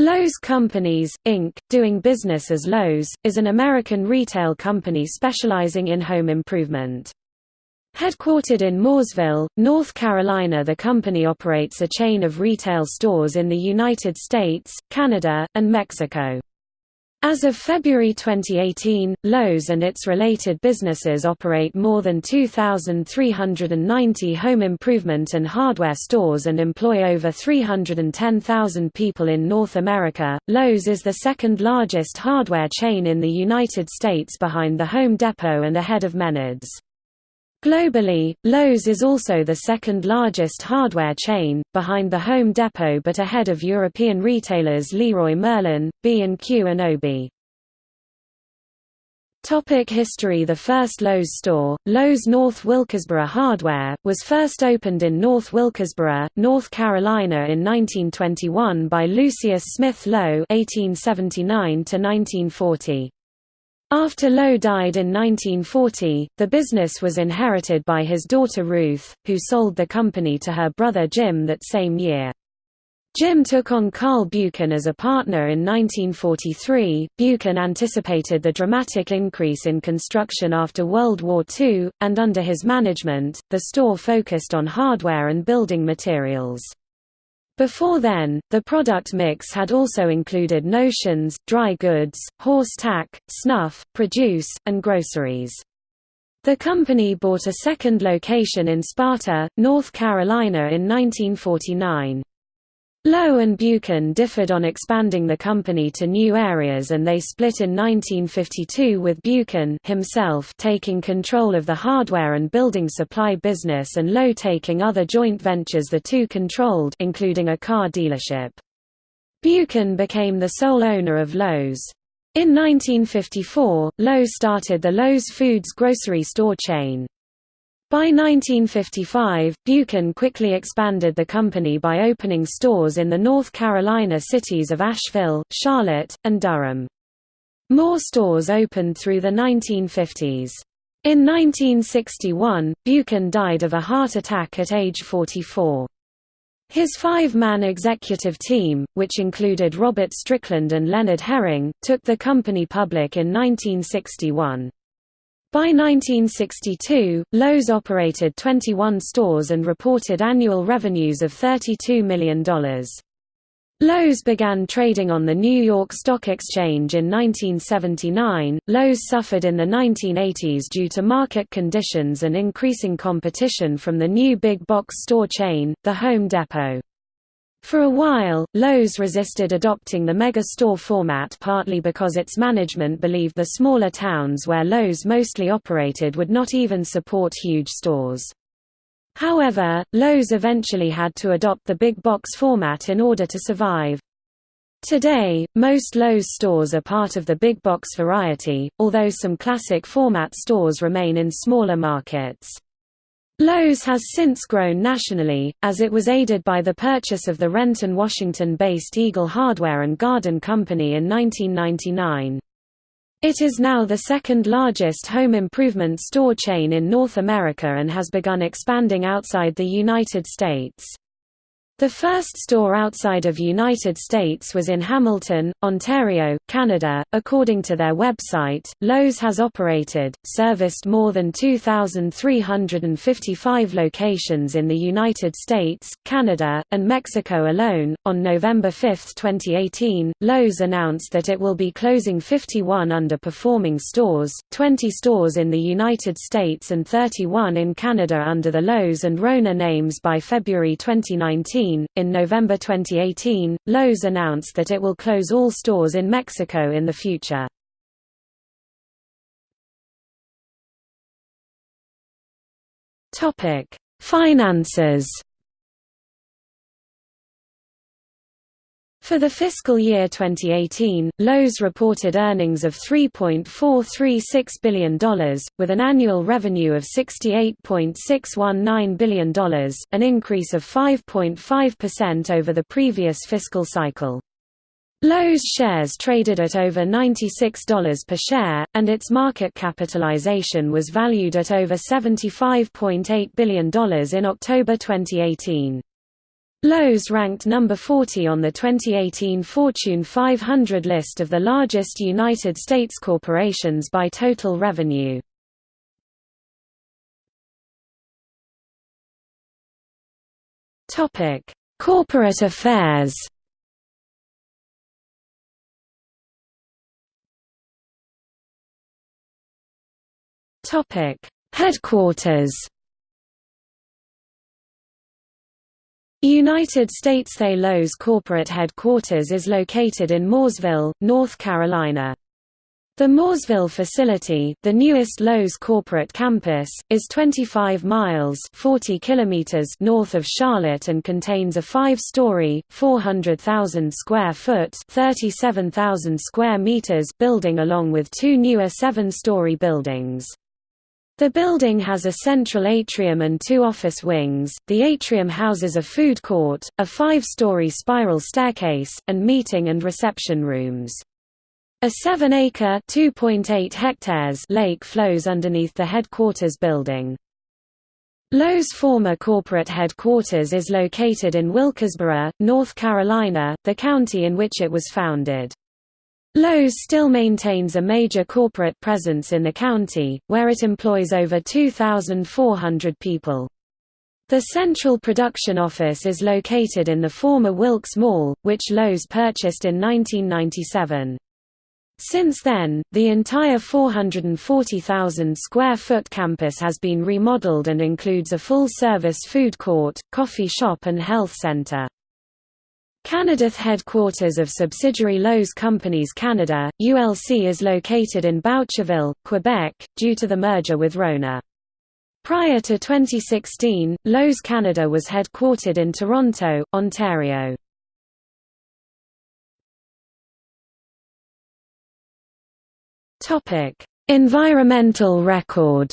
Lowe's Companies, Inc., doing business as Lowe's, is an American retail company specializing in home improvement. Headquartered in Mooresville, North Carolina the company operates a chain of retail stores in the United States, Canada, and Mexico. As of February 2018, Lowe's and its related businesses operate more than 2,390 home improvement and hardware stores and employ over 310,000 people in North America. Lowe's is the second largest hardware chain in the United States behind the Home Depot and ahead of Menards. Globally, Lowe's is also the second largest hardware chain, behind the Home Depot but ahead of European retailers Leroy Merlin, B&Q and Obi. Topic history The first Lowe's store, Lowe's North Wilkesboro Hardware, was first opened in North Wilkesboro, North Carolina in 1921 by Lucius Smith Lowe (1879–1940). After Lowe died in 1940, the business was inherited by his daughter Ruth, who sold the company to her brother Jim that same year. Jim took on Carl Buchan as a partner in 1943. Buchan anticipated the dramatic increase in construction after World War II, and under his management, the store focused on hardware and building materials. Before then, the product mix had also included notions, dry goods, horse tack, snuff, produce, and groceries. The company bought a second location in Sparta, North Carolina in 1949. Lowe and Buchan differed on expanding the company to new areas and they split in 1952 with Buchan himself taking control of the hardware and building supply business and Lowe taking other joint ventures the two controlled including a car dealership. Buchan became the sole owner of Lowe's. In 1954, Lowe started the Lowe's Foods grocery store chain. By 1955, Buchan quickly expanded the company by opening stores in the North Carolina cities of Asheville, Charlotte, and Durham. More stores opened through the 1950s. In 1961, Buchan died of a heart attack at age 44. His five-man executive team, which included Robert Strickland and Leonard Herring, took the company public in 1961. By 1962, Lowe's operated 21 stores and reported annual revenues of $32 million. Lowe's began trading on the New York Stock Exchange in 1979. Lowe's suffered in the 1980s due to market conditions and increasing competition from the new big box store chain, the Home Depot. For a while, Lowe's resisted adopting the mega-store format partly because its management believed the smaller towns where Lowe's mostly operated would not even support huge stores. However, Lowe's eventually had to adopt the big box format in order to survive. Today, most Lowe's stores are part of the big box variety, although some classic format stores remain in smaller markets. Lowe's has since grown nationally, as it was aided by the purchase of the Renton, Washington-based Eagle Hardware and Garden Company in 1999. It is now the second largest home improvement store chain in North America and has begun expanding outside the United States. The first store outside of United States was in Hamilton, Ontario, Canada. According to their website, Lowe's has operated, serviced more than 2,355 locations in the United States, Canada, and Mexico alone. On November 5, 2018, Lowe's announced that it will be closing 51 underperforming stores, 20 stores in the United States and 31 in Canada under the Lowe's and Rona names by February 2019 in November 2018, Lowe's announced that it will close all stores in Mexico in the future. Topic: Finances. For the fiscal year 2018, Lowe's reported earnings of $3.436 billion, with an annual revenue of $68.619 billion, an increase of 5.5% over the previous fiscal cycle. Lowe's shares traded at over $96 per share, and its market capitalization was valued at over $75.8 billion in October 2018. Lowe's ranked number 40 on the 2018 Fortune 500 list of the largest United States corporations by total revenue. Topic: Corporate affairs. Topic: Headquarters. United States Lowe's corporate headquarters is located in Mooresville, North Carolina. The Mooresville facility, the newest Lowe's corporate campus, is 25 miles 40 kilometers north of Charlotte and contains a five-story, 400,000 square foot 37,000 square meters building along with two newer seven-story buildings. The building has a central atrium and two office wings. The atrium houses a food court, a five-story spiral staircase, and meeting and reception rooms. A 7-acre (2.8 hectares) lake flows underneath the headquarters building. Lowe's former corporate headquarters is located in Wilkesboro, North Carolina, the county in which it was founded. Lowe's still maintains a major corporate presence in the county, where it employs over 2,400 people. The central production office is located in the former Wilkes Mall, which Lowe's purchased in 1997. Since then, the entire 440,000 square foot campus has been remodeled and includes a full-service food court, coffee shop and health center. Canada's headquarters of subsidiary Lowe's Companies Canada, ULC is located in Boucherville, Quebec, due to the merger with Rona. Prior to 2016, Lowe's Canada was headquartered in Toronto, Ontario. Environmental record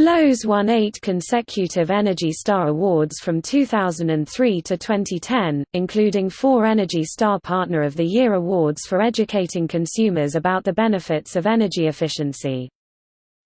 Lowe's won eight consecutive Energy Star Awards from 2003 to 2010, including four Energy Star Partner of the Year awards for educating consumers about the benefits of energy efficiency.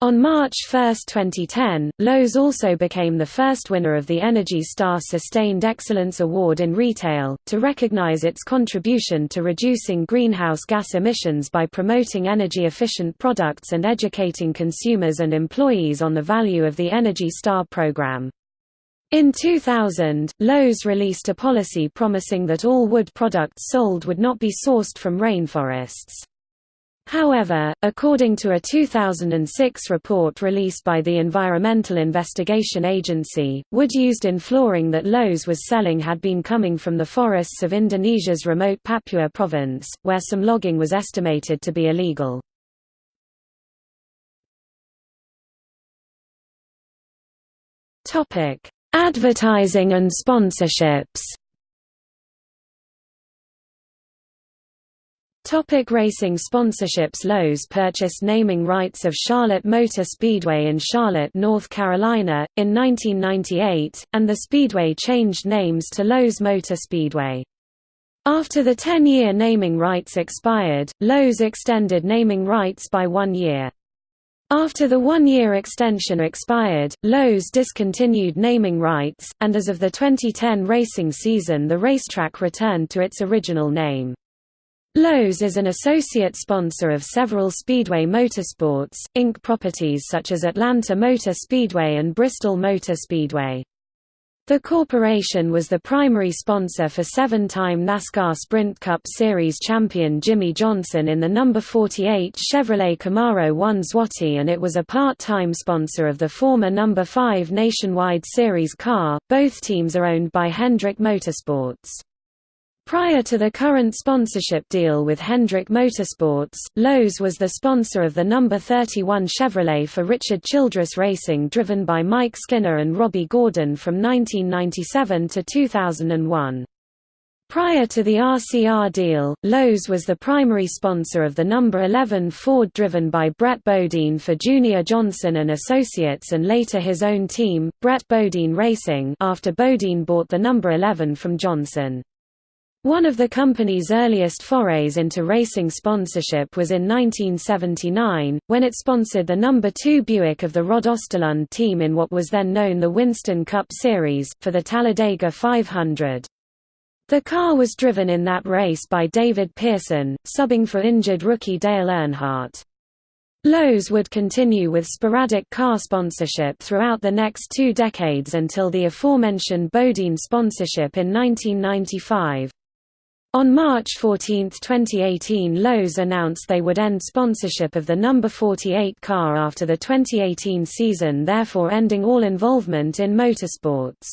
On March 1, 2010, Lowe's also became the first winner of the Energy Star Sustained Excellence Award in Retail, to recognize its contribution to reducing greenhouse gas emissions by promoting energy-efficient products and educating consumers and employees on the value of the Energy Star program. In 2000, Lowe's released a policy promising that all wood products sold would not be sourced from rainforests. However, according to a 2006 report released by the Environmental Investigation Agency, wood used in flooring that Lowe's was selling had been coming from the forests of Indonesia's remote Papua province, where some logging was estimated to be illegal. Advertising and sponsorships Topic racing sponsorships Lowe's purchased naming rights of Charlotte Motor Speedway in Charlotte, North Carolina, in 1998, and the speedway changed names to Lowe's Motor Speedway. After the 10-year naming rights expired, Lowe's extended naming rights by one year. After the one-year extension expired, Lowe's discontinued naming rights, and as of the 2010 racing season the racetrack returned to its original name. Lowe's is an associate sponsor of several Speedway Motorsports, Inc. properties such as Atlanta Motor Speedway and Bristol Motor Speedway. The corporation was the primary sponsor for seven-time NASCAR Sprint Cup Series champion Jimmie Johnson in the number 48 Chevrolet Camaro 1 Zwotti and it was a part-time sponsor of the former number 5 Nationwide Series car. Both teams are owned by Hendrick Motorsports. Prior to the current sponsorship deal with Hendrick Motorsports, Lowe's was the sponsor of the number 31 Chevrolet for Richard Childress Racing driven by Mike Skinner and Robby Gordon from 1997 to 2001. Prior to the RCR deal, Lowe's was the primary sponsor of the number 11 Ford driven by Brett Bodine for Junior Johnson and Associates and later his own team, Brett Bodine Racing after Bodine bought the number 11 from Johnson. One of the company's earliest forays into racing sponsorship was in 1979, when it sponsored the number 2 Buick of the Rod Osterlund team in what was then known the Winston Cup Series, for the Talladega 500. The car was driven in that race by David Pearson, subbing for injured rookie Dale Earnhardt. Lowe's would continue with sporadic car sponsorship throughout the next two decades until the aforementioned Bodine sponsorship in 1995. On March 14, 2018 Lowe's announced they would end sponsorship of the number 48 car after the 2018 season therefore ending all involvement in motorsports.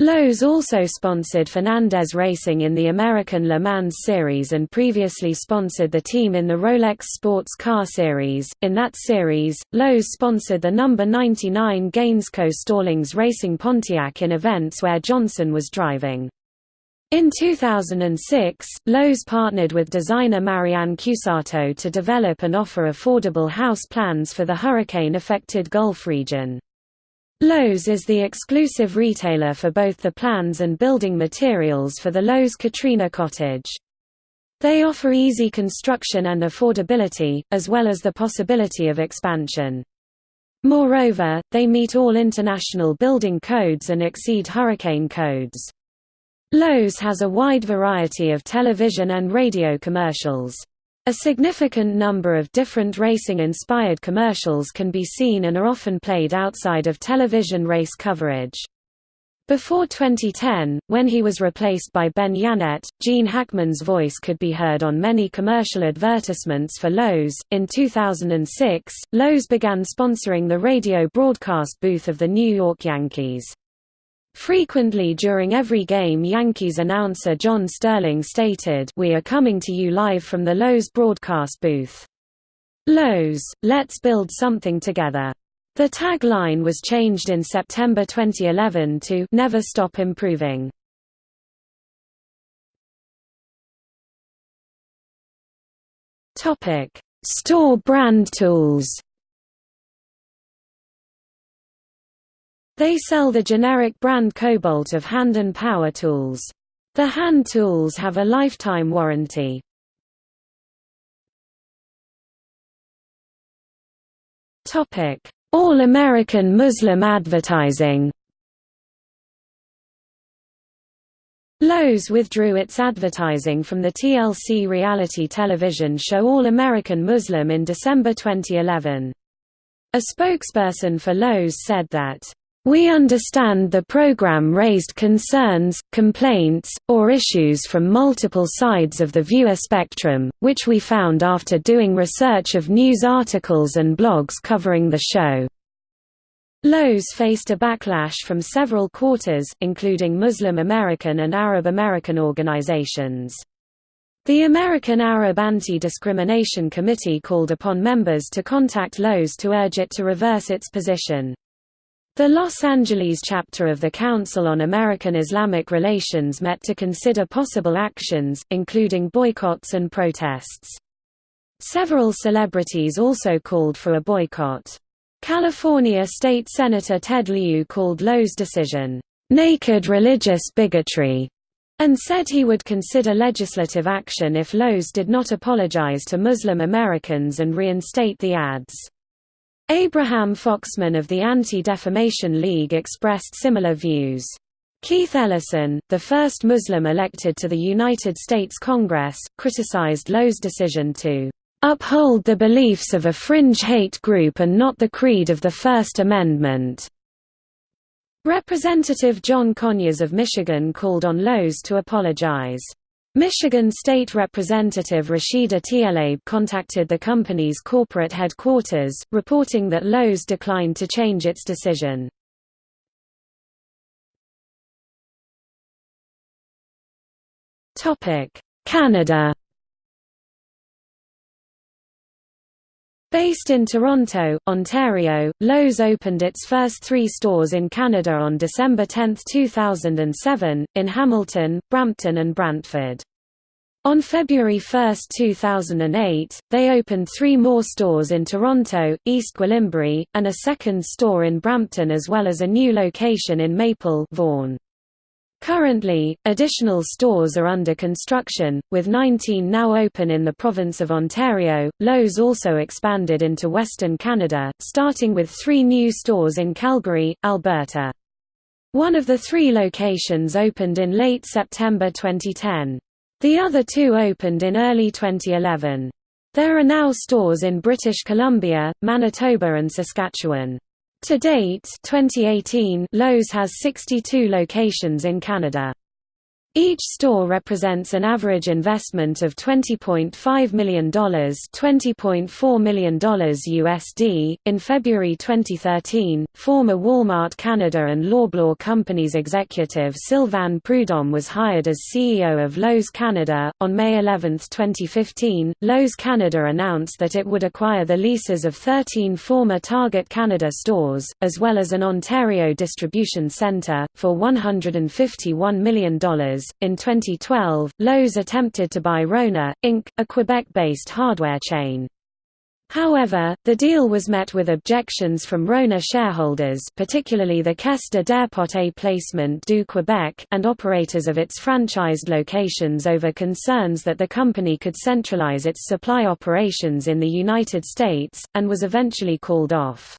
Lowe's also sponsored Fernandez Racing in the American Le Mans Series and previously sponsored the team in the Rolex Sports Car Series. In that series, Lowe's sponsored the number 99 Gainsco Stallings Racing Pontiac in events where Johnson was driving. In 2006, Lowe's partnered with designer Marianne Cusato to develop and offer affordable house plans for the hurricane-affected Gulf region. Lowe's is the exclusive retailer for both the plans and building materials for the Lowe's Katrina Cottage. They offer easy construction and affordability, as well as the possibility of expansion. Moreover, they meet all international building codes and exceed hurricane codes. Lowe's has a wide variety of television and radio commercials. A significant number of different racing-inspired commercials can be seen and are often played outside of television race coverage. Before 2010, when he was replaced by Ben Yannette, Gene Hackman's voice could be heard on many commercial advertisements for Lowe's. In 2006, Lowe's began sponsoring the radio broadcast booth of the New York Yankees. Frequently during every game Yankees announcer John Sterling stated, We are coming to you live from the Lowe's broadcast booth. Lowe's, let's build something together. The tagline was changed in September 2011 to Never Stop Improving. Store brand tools. They sell the generic brand Kobalt of hand and power tools. The hand tools have a lifetime warranty. All-American Muslim advertising Lowe's withdrew its advertising from the TLC reality television show All American Muslim in December 2011. A spokesperson for Lowe's said that we understand the program raised concerns, complaints, or issues from multiple sides of the viewer spectrum, which we found after doing research of news articles and blogs covering the show. Lowe's faced a backlash from several quarters, including Muslim American and Arab American organizations. The American Arab Anti-Discrimination Committee called upon members to contact Lowe's to urge it to reverse its position. The Los Angeles chapter of the Council on American Islamic Relations met to consider possible actions, including boycotts and protests. Several celebrities also called for a boycott. California State Senator Ted Lieu called Lowe's decision, "...naked religious bigotry", and said he would consider legislative action if Lowe's did not apologize to Muslim Americans and reinstate the ads. Abraham Foxman of the Anti-Defamation League expressed similar views. Keith Ellison, the first Muslim elected to the United States Congress, criticized Lowe's decision to uphold the beliefs of a fringe hate group and not the creed of the First Amendment. Representative John Conyers of Michigan called on Lowe's to apologize. Michigan State Representative Rashida Tlaib contacted the company's corporate headquarters, reporting that Lowe's declined to change its decision. Canada Based in Toronto, Ontario, Lowe's opened its first three stores in Canada on December 10, 2007, in Hamilton, Brampton and Brantford. On February 1, 2008, they opened three more stores in Toronto, East Gwillimbury, and a second store in Brampton as well as a new location in Maple Vaughan. Currently, additional stores are under construction, with 19 now open in the province of Ontario. Lowe's also expanded into Western Canada, starting with three new stores in Calgary, Alberta. One of the three locations opened in late September 2010. The other two opened in early 2011. There are now stores in British Columbia, Manitoba and Saskatchewan. To date 2018, Lowe's has 62 locations in Canada. Each store represents an average investment of $20.5 million, $20.4 million USD. In February 2013, former Walmart Canada and Loblaw Companies executive Sylvain Prudhomme was hired as CEO of Lowe's Canada. On May 11, 2015, Lowe's Canada announced that it would acquire the leases of 13 former Target Canada stores, as well as an Ontario distribution centre, for $151 million in 2012, Lowe's attempted to buy Rona, Inc., a Quebec-based hardware chain. However, the deal was met with objections from Rona shareholders particularly the Caisse de dépôt et placement du Québec and operators of its franchised locations over concerns that the company could centralize its supply operations in the United States, and was eventually called off.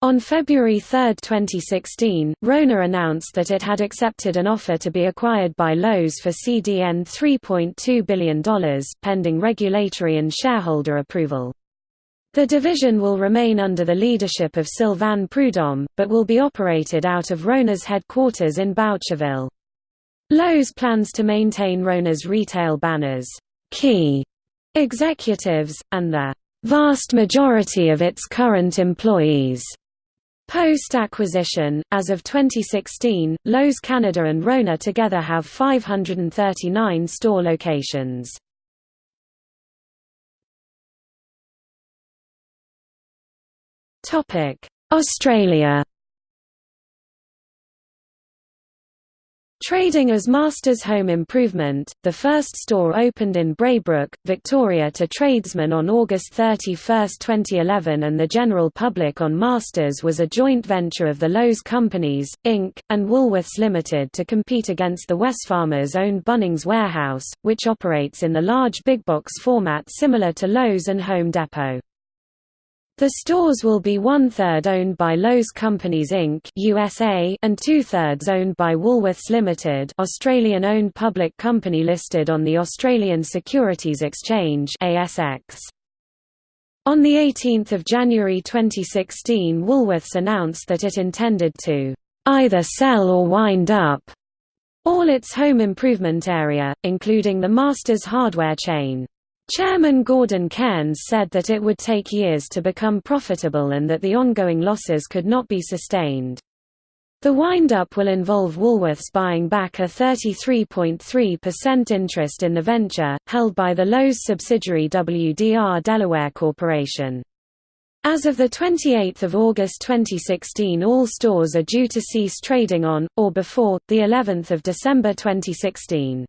On February 3, 2016, Rona announced that it had accepted an offer to be acquired by Lowe's for CDN $3.2 billion, pending regulatory and shareholder approval. The division will remain under the leadership of Sylvain Prudhomme, but will be operated out of Rona's headquarters in Boucherville. Lowe's plans to maintain Rona's retail banners, Key Executives, and the vast majority of its current employees. Post-acquisition, as of 2016, Lowe's Canada and Rona together have 539 store locations. Australia Trading as Masters Home Improvement, the first store opened in Braybrook, Victoria to tradesmen on August 31, 2011 and the general public on Masters was a joint venture of the Lowe's Companies, Inc., and Woolworths Limited to compete against the Wesfarmers-owned Bunnings Warehouse, which operates in the large big box format similar to Lowe's and Home Depot. The stores will be one-third owned by Lowe's Companies Inc. USA and two-thirds owned by Woolworths Limited Australian-owned public company listed on the Australian Securities Exchange ASX. On 18 January 2016 Woolworths announced that it intended to either sell or wind up all its home improvement area, including the Masters hardware chain. Chairman Gordon Cairns said that it would take years to become profitable and that the ongoing losses could not be sustained. The wind-up will involve Woolworths buying back a 33.3% interest in the venture, held by the Lowe's subsidiary WDR Delaware Corporation. As of 28 August 2016 all stores are due to cease trading on, or before, of December 2016.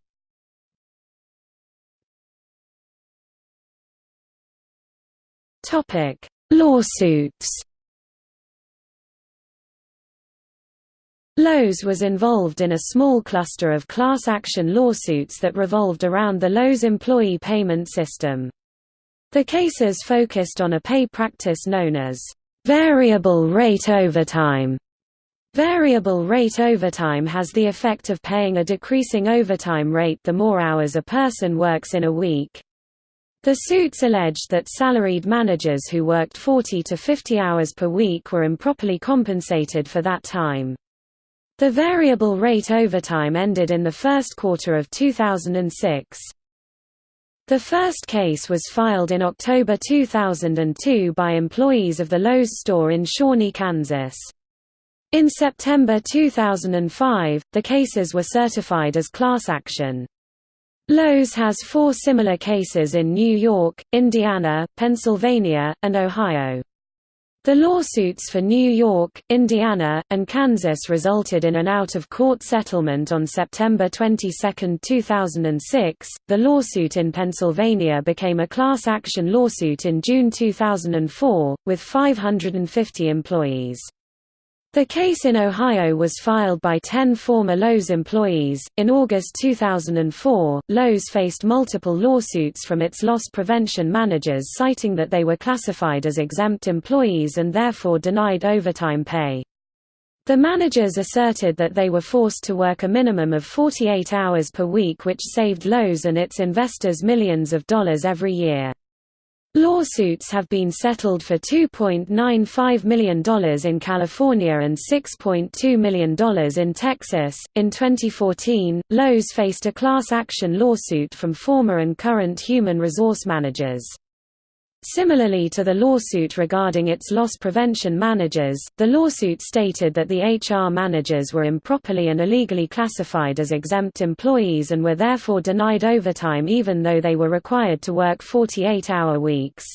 Topic: Lawsuits. Lowe's was involved in a small cluster of class action lawsuits that revolved around the Lowe's employee payment system. The cases focused on a pay practice known as variable rate overtime. Variable rate overtime has the effect of paying a decreasing overtime rate the more hours a person works in a week. The suits alleged that salaried managers who worked 40 to 50 hours per week were improperly compensated for that time. The variable rate overtime ended in the first quarter of 2006. The first case was filed in October 2002 by employees of the Lowe's store in Shawnee, Kansas. In September 2005, the cases were certified as class action. Lowe's has four similar cases in New York, Indiana, Pennsylvania, and Ohio. The lawsuits for New York, Indiana, and Kansas resulted in an out-of-court settlement on September 22, 2006. The lawsuit in Pennsylvania became a class action lawsuit in June 2004, with 550 employees. The case in Ohio was filed by 10 former Lowe's employees. In August 2004, Lowe's faced multiple lawsuits from its loss prevention managers citing that they were classified as exempt employees and therefore denied overtime pay. The managers asserted that they were forced to work a minimum of 48 hours per week which saved Lowe's and its investors millions of dollars every year. Lawsuits have been settled for $2.95 million in California and $6.2 million in Texas. In 2014, Lowe's faced a class action lawsuit from former and current human resource managers. Similarly to the lawsuit regarding its loss prevention managers, the lawsuit stated that the HR managers were improperly and illegally classified as exempt employees and were therefore denied overtime even though they were required to work 48-hour weeks.